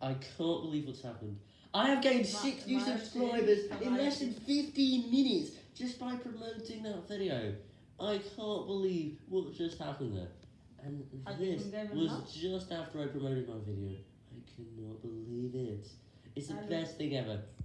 I can't believe what's happened. I have gained 6 new subscribers in less than 15 minutes just by promoting that video. I can't believe what just happened there. And Have this was just after I promoted my video. I cannot believe it. It's the best thing ever.